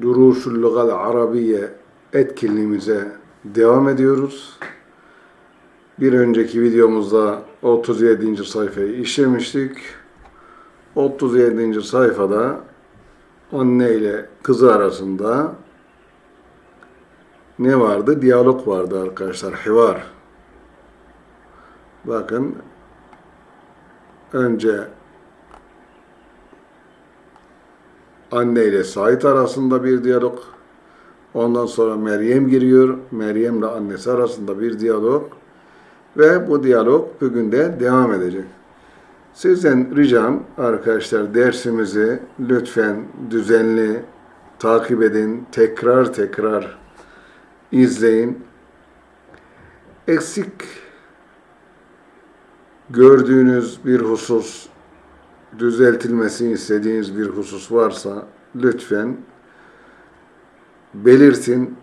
Durusul Lugal Arabiye etkinliğimize devam ediyoruz. Bir önceki videomuzda 37. sayfayı işlemiştik. 37. sayfada anne ile kızı arasında ne vardı? Diyalog vardı arkadaşlar. Hivar. Bakın önce anne ile Said arasında bir diyalog. Ondan sonra Meryem giriyor. Meryem ile annesi arasında bir diyalog. Ve bu diyalog bugün de devam edecek. Sizden ricam arkadaşlar dersimizi lütfen düzenli takip edin. Tekrar tekrar izleyin. Eksik gördüğünüz bir husus, düzeltilmesini istediğiniz bir husus varsa lütfen belirtin.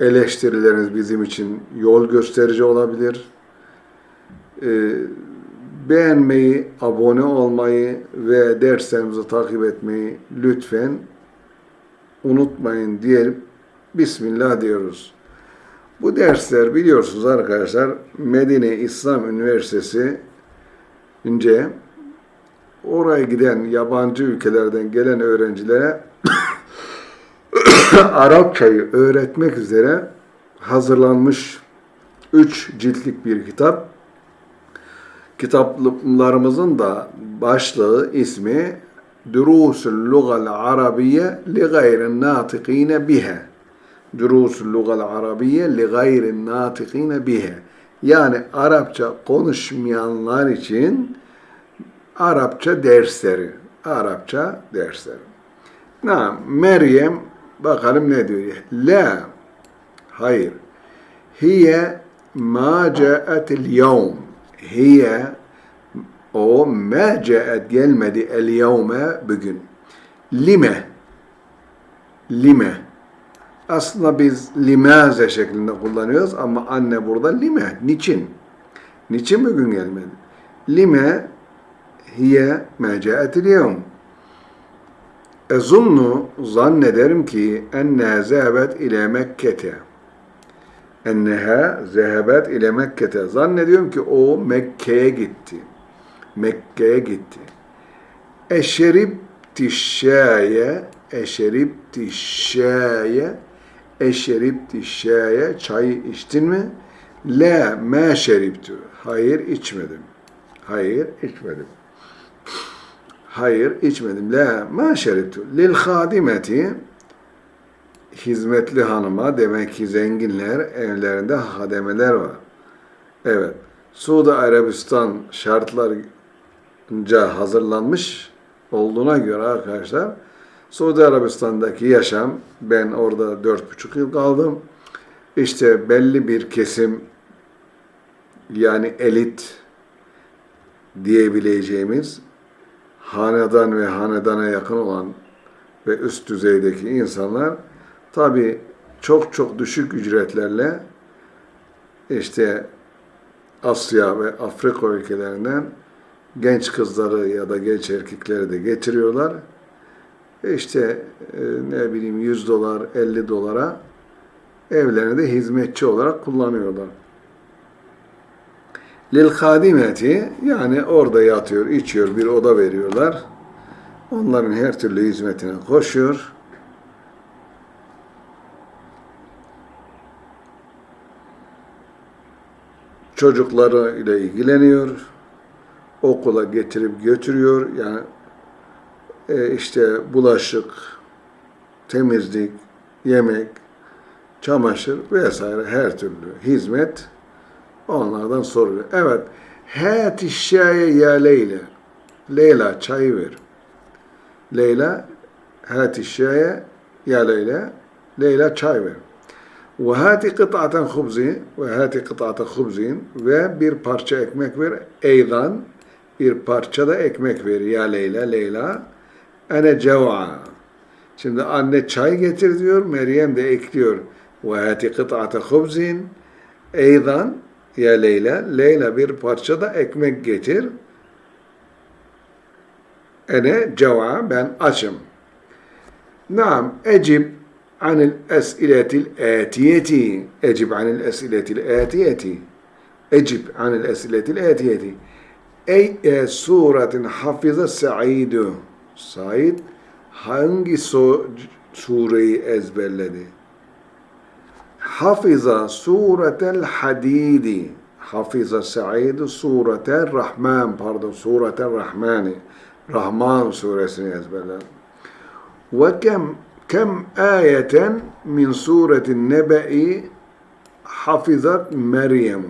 Eleştirileriniz bizim için yol gösterici olabilir. Ee, beğenmeyi, abone olmayı ve derslerimizi takip etmeyi lütfen unutmayın diyelim. Bismillah diyoruz. Bu dersler biliyorsunuz arkadaşlar Medine İslam Üniversitesi ince oraya giden yabancı ülkelerden gelen öğrencilere Arapçayı öğretmek üzere hazırlanmış üç ciltlik bir kitap. Kitaplarımızın da başlığı ismi Durusul Lugal Arabiye li gayrin natikine bihe. Durusul Lugal Arabiye li gayrin natikine bihe. Yani Arapça konuşmayanlar için Arapça dersleri. Arapça dersleri. Na Meryem bakalım ne diyor. La hayır. Hiye ma ca'atil yevm. Hiye o ma ca'at gelmedi el yevme bugün. Lime lime aslında biz limaze şeklinde kullanıyoruz ama anne burada lime. Niçin? Niçin bugün gelmedi? Lime hiye ma ca'atil yevm. Ezunnu zannederim ki enneha zehebet ile Mekke'te. Enneha zehebet ile Mekke'te. Zannediyorum ki o Mekke'ye gitti. Mekke'ye gitti. Eşeribti şaye, eşeribti şaye, eşeribti şaye, çay içtin mi? La ma şeribtu. Hayır içmedim. Hayır içmedim. Hayır içmedim. La ma şeribtu. Lil hadimeti hizmetli hanıma demek ki zenginler evlerinde hademeler var. Evet. Suudi Arabistan şartlarınca hazırlanmış olduğuna göre arkadaşlar Suudi Arabistan'daki yaşam ben orada dört buçuk yıl kaldım. İşte belli bir kesim yani elit diyebileceğimiz hanedan ve hanedana yakın olan ve üst düzeydeki insanlar tabi çok çok düşük ücretlerle işte Asya ve Afrika ülkelerinden genç kızları ya da genç erkekleri de getiriyorlar. İşte e, ne bileyim 100 dolar, 50 dolara evlerinde hizmetçi olarak kullanıyorlar. Lil kadimeti yani orada yatıyor, içiyor, bir oda veriyorlar. Onların her türlü hizmetine koşuyor. Çocukları ile ilgileniyor. Okula getirip götürüyor. Yani e, işte bulaşık, temizlik, yemek, çamaşır vesaire her türlü hizmet onlardan soruluyor. Evet. Hâti şâye ya Leyla. Leyla çay ver. Leyla hâti şâye ya Leyla. Leyla çay ver. Ve hâti kıt'aten hubzi ve hâti kıt'aten hubzin ve bir parça ekmek ver. Eydan bir parça da ekmek ver ya Leyla. Leyla ene cev'a. Şimdi anne çay getir diyor. Meryem de ekliyor. Ve hâti kıt'aten hubzin. Eydan ya Leyla, Leyla bir parça da ekmek getir. Ene ceva, ben açım. Naam, ecib anil esiletil etiyeti. Ecib anil esiletil etiyeti. Ecib anil esiletil etiyeti. Ey e, suretin hafize Said'ü. Said hangi so sureyi ezberledi? Hafiza suretel hadidi. Hafiza Said suretel Rahman pardon suretel Rahmani. Rahman suresini ezberledi. Ve kem kem ayeten min suretin nebe'i hafizat Meryem.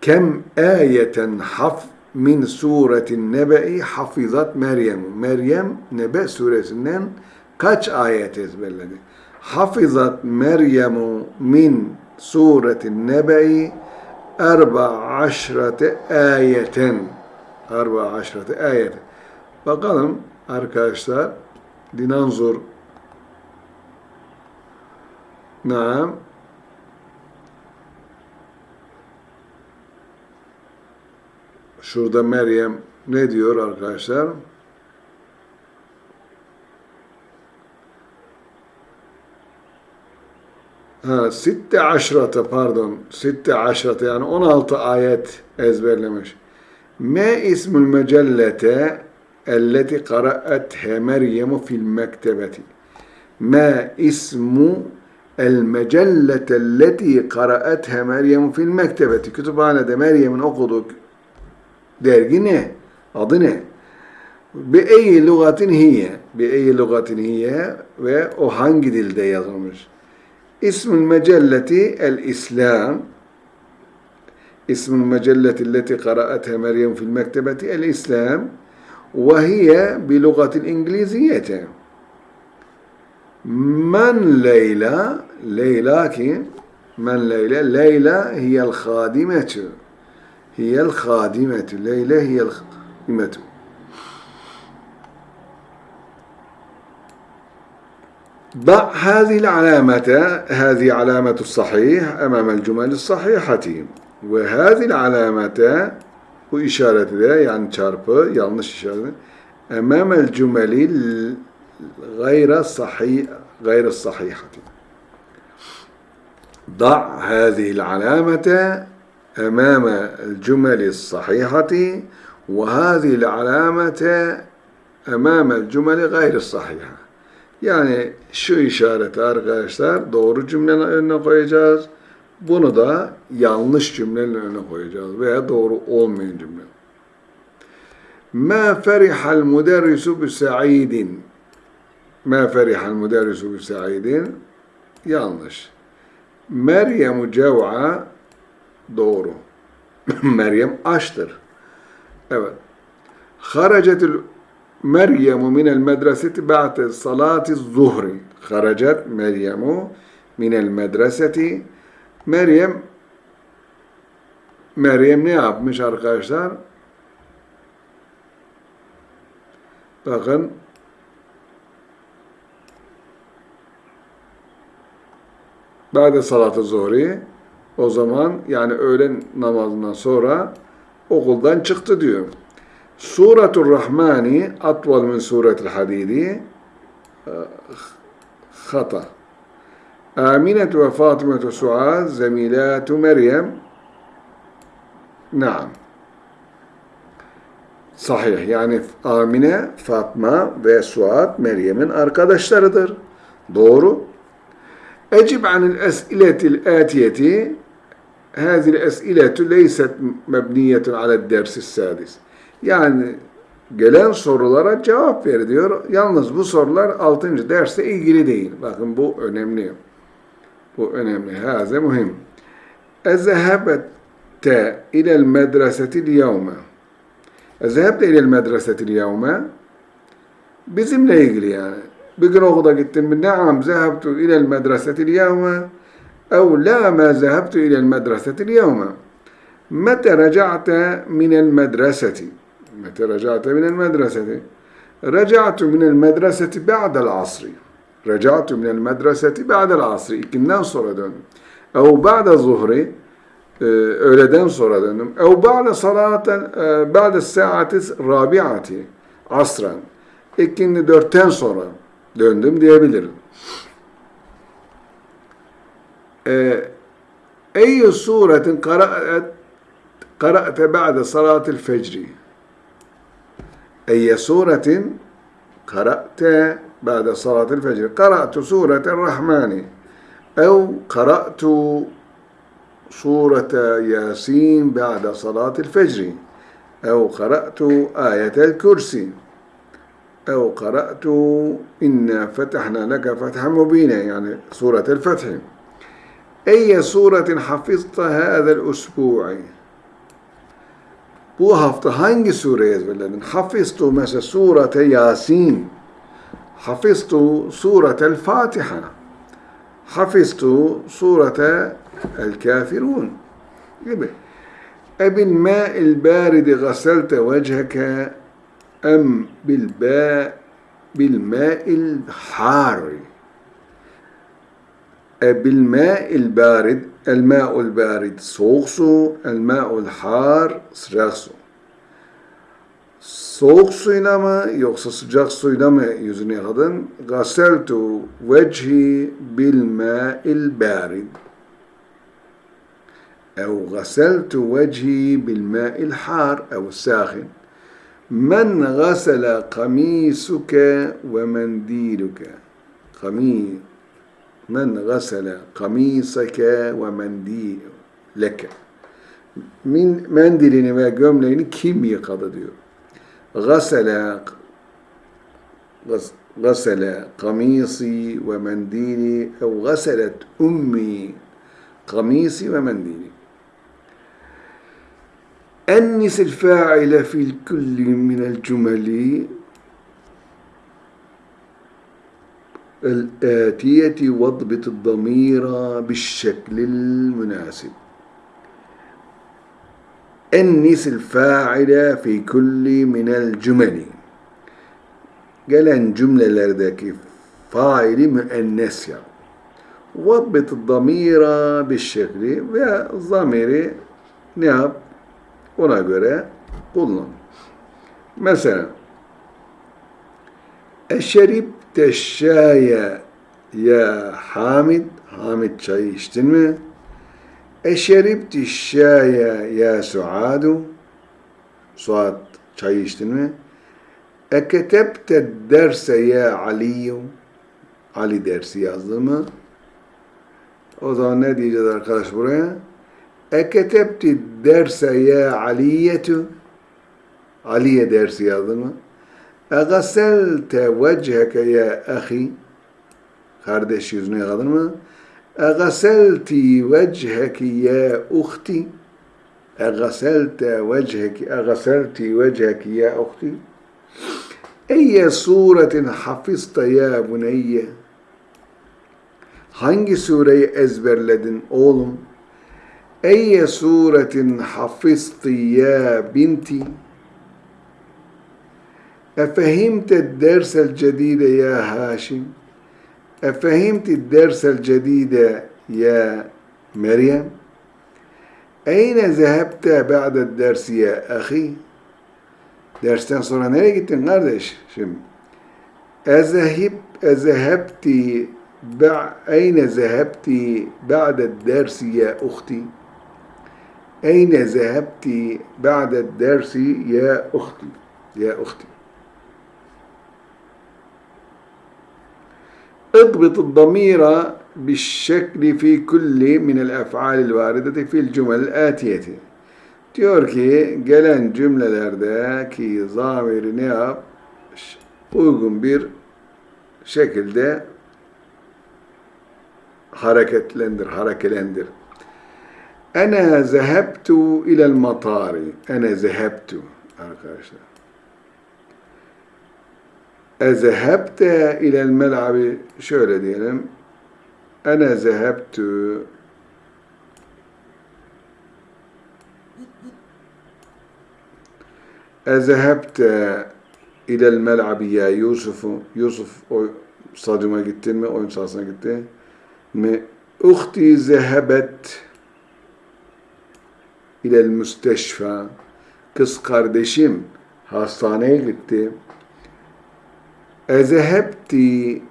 Kem ayeten haf min suretin nebe'i hafizat Meryem. Meryem Nebe suresinden kaç ayet ezberledi? Hafizat Meryemu min suretin nebe'i erba aşrate ayeten. Erba aşrate ayet. Bakalım arkadaşlar dinanzur Naam. Şurada Meryem ne diyor arkadaşlar? Ha, sitte aşrata pardon. Sitte aşrata yani 16 ayet ezberlemiş. Me ismul mecellete elleti qara'atha Meryem fil mektebeti. Ma ismu el mecellete elleti qara'atha Meryem fil mektebeti. Kütüphanede Meryem'in okuduğu dergi ne? Adı ne? Bi eyyi lugatin hiye. Bi eyyi lugatin hiye ve o hangi dilde yazılmış? اسم المجلة الإسلام اسم المجلة التي قرأتها مريم في المكتبة الإسلام وهي بلغة الإنجليزية من ليلى؟ ليلى من ليلى؟ ليلى هي الخادمة. هي الخادمة. ليلى هي الخادمة. ضع هذه العلامة هذه علامة الصحيح أمام الجمل الصحيحة وهذه العلامة وإشارة ذا يعني çarpı yanlış işaret أمام الجمل غير صحيح غير الصحيحة ضع هذه العلامة أمام الجمل الصحيحة وهذه العلامة أمام الجمل غير الصحيحة. Yani şu işareti arkadaşlar doğru cümlenin önüne koyacağız. Bunu da yanlış cümlenin önüne koyacağız veya doğru olmayan cümle. Ma ferihal müderrisu bi sa'idin. Ma ferihal müderrisu bi sa'idin. Yanlış. Meryem cev'a Doğru. Meryem açtır. Evet. Haracetül Meryemu minel medreseti ba'de salati zuhri. Haracet Meryemu minel medreseti. Meryem Meryem ne yapmış arkadaşlar? Bakın Ba'de salatı zuhri o zaman yani öğlen namazından sonra okuldan çıktı diyor. Suratul Rahmani atval min suretul hadidi hata. Aminetu ve Fatimetu Suad zemilatu Meryem Naam. Sahih. Yani Amine, Fatma ve Suad Meryem'in arkadaşlarıdır. Doğru. Ecib anil es'iletil atiyeti هذه الأسئلة ليست مبنية على الدرس السادس. Yani gelen sorulara cevap ver diyor. Yalnız bu sorular 6. derste ilgili değil. Bakın bu önemli. Bu önemli. Haze muhim. Ezehebette ilel medresetil yevme. Ezehebte ilel medresetil yevme. Bizimle ilgili yani. Bir gün okula gittim mi? Naam zehebtu ilel medresetil yevme. Ev la ma zehebtu ilel medresetil yevme. Mete reca'te minel medreseti. متى رجعت من المدرسة رجعت من المدرسة بعد العصر رجعت من المدرسة بعد العصر ikinden sonra döndüm أو بعد الظهر öğleden sonra döndüm أو بعد صلاة بعد الساعة الرابعة asran ikindi dörtten sonra döndüm diyebilirim. Ee, Ey suretin kara'et kara'te ba'de salatil أي سورة قرأت بعد صلاة الفجر؟ قرأت سورة الرحمن. أو قرأت سورة ياسين بعد صلاة الفجر. أو قرأت آية الكرسي. أو قرأت إنا فتحنا لك فتحا مبينا يعني سورة الفتح. أي سورة حفظت هذا الأسبوع؟ Bu hafta hangi sureyi ezberledin? Hafiztu mesela surete Yasin. Hafiztu suretel Fatiha. Hafiztu surete El Kafirun. Gibi. Ebil ma'il baridi gaselte vecheke em bil ba bil ma'il hari. بالماء البارد الماء البارد soğuk su الماء الحار sıcak su soğuk suyla mı yoksa sıcak suyla mı yüzünü yıkadın? Gaseltu vecihi bil ma'il barid أو غسلت وجهي بالماء الحار أو الساخن من غسل قميصك ومنديلك قميص men gasele kamiseke ve mendileke. Min mendilini ve gömleğini kim yıkadı diyor. Gasele gasele kamisi ve mendili ev gaselet ummi kamisi ve mendili. أنس الفاعل في الكل من الجمل الآتية واضبط الضمير بالشكل المناسب أنس الفاعل في كل من الجمل gelen cümlelerdeki faili müennes yap. Vabbit damira bir şekli ve zamiri ne yap? Ona göre kullan. Mesela eşerip teşşâye ya Hamid, Hamid çayı içtin mi? Eşeribti şâye ya Suadu, Suad çayı içtin mi? Eketebte derse ya Aliyu, Ali dersi yazdı mı? O zaman ne diyeceğiz arkadaş buraya? Eketebti derse ya Aliyetu, Aliye dersi yazdı mı? Egaselte vecheke ya ahi Kardeş yüzünü yıkadın mı? Egaselti vecheki ya uhti Egaselte vecheki Egaselti vecheki ya uhti Eyye suretin hafizta ya buneyye? Hangi sureyi ezberledin oğlum? Eyye suretin hafizti ya binti أفهمت الدرس الجديد يا هاشم؟ أفهمت الدرس الجديد يا مريم؟ أين ذهبت بعد الدرس يا أخي؟ dersten sonra nereye gittin kardeş? Şimdi ezehib ezehebti أين ذهبت بعد الدرس يا أختي؟ أين ذهبت بعد الدرس يا أختي؟ يا أختي. اضبط الضمير بالشكل في كل من الاف'al الواردة في الجمل الآتية. Diyor ki gelen cümlelerdeki zamiri ne yap? Uygun bir şekilde hareketlendir, harekelendir. Ene zehebtu ilel matari. Ene zehebtu arkadaşlar. Ezehebte ilel mel'abi şöyle diyelim. Ene zehebtü Ezehebte ilel mel'abi ya Yusuf'u Yusuf o stadyuma gittin mi? Oyun sahasına gitti mi? Uhti zehebet ilel müsteşfa Kız kardeşim hastaneye gitti. Ezehebti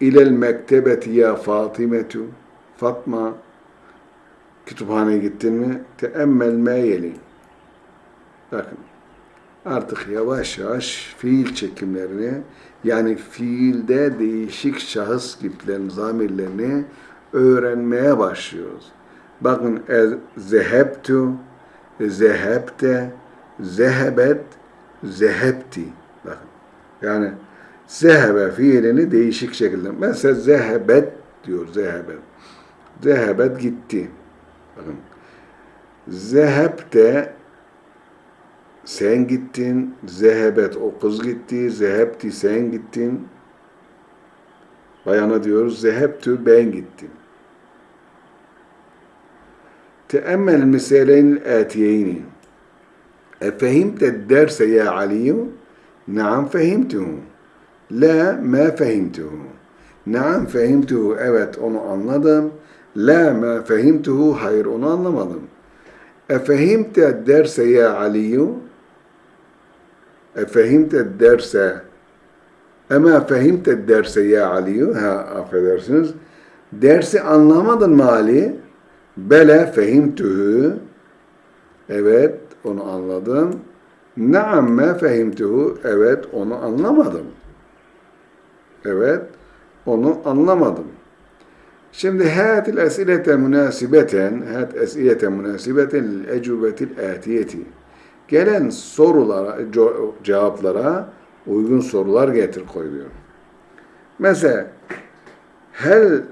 ilel mektebeti ya Fatimetu. Fatma, kütüphaneye gittin mi? Teemmel me yeli. Bakın, artık yavaş yavaş fiil çekimlerini, yani fiilde değişik şahıs kiplerin zamirlerini öğrenmeye başlıyoruz. Bakın, zehebtu, zehebte, zehebet, zehebti. Bakın, yani zehebe fiilini değişik şekilde. Mesela zehebet diyor, zehebet. Zehebet gitti. Bakın. Zehebte sen gittin, zehebet o kız gitti, zehebti sen gittin. Bayana diyoruz, zehebtü ben gittim. Teemmel misaleyn atiyeyni. Efehimte derse ya Aliyu? Naam fehimtuhu. La ma fehimtuhu. Naam fehimtuhu. Evet onu anladım. La ma fehimtuhu. Hayır onu anlamadım. Efehimte derse ya Aliyu? Efehimte derse Ama fehimte derse ya Aliyu? Ha affedersiniz. Dersi anlamadın mı Ali? Bele fehimtuhu. Evet onu anladım. Naam ma fehimtuhu. Evet onu anlamadım. Evet onu anlamadım. Şimdi hatil esilete münasibeten, hat esilete münasibeten ecubetil atiyeti. Gelen sorulara, cevaplara uygun sorular getir koy diyor. Mesela hel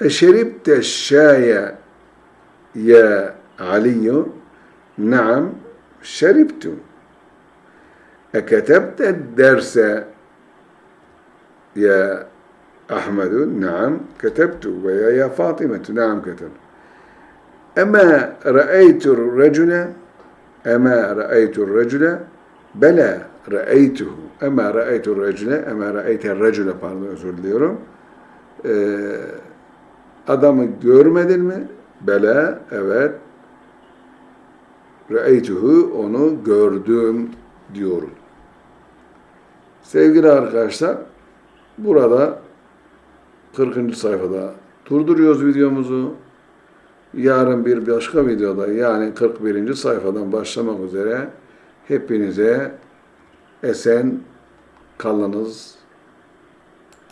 eşeribte şaya ya Aliyu? Naam, şeribtu. Eketebte derse ya Ahmedun, naam ketebtu veya ya Fatimetu, naam ketebtu. Ema ra'eytur recule, ema ra'eytur recule, bela ra'eytuhu, ema ra'eytur recule, ema ra'eyter recule pardon özür diliyorum. Ee, adamı görmedin mi? Bela, evet. Ra'eytuhu, onu gördüm diyorum. Sevgili arkadaşlar, burada 40. sayfada durduruyoruz videomuzu. Yarın bir başka videoda yani 41. sayfadan başlamak üzere hepinize esen kalınız,